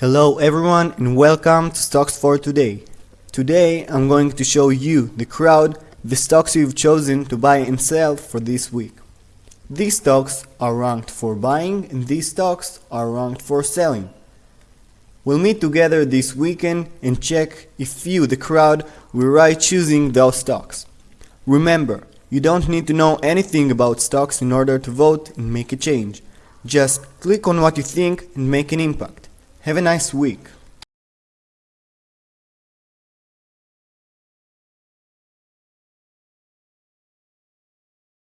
Hello everyone and welcome to Stocks for Today. Today I'm going to show you, the crowd, the stocks you've chosen to buy and sell for this week. These stocks are ranked for buying and these stocks are ranked for selling. We'll meet together this weekend and check if you, the crowd, were right choosing those stocks. Remember, you don't need to know anything about stocks in order to vote and make a change. Just click on what you think and make an impact. Have a nice week.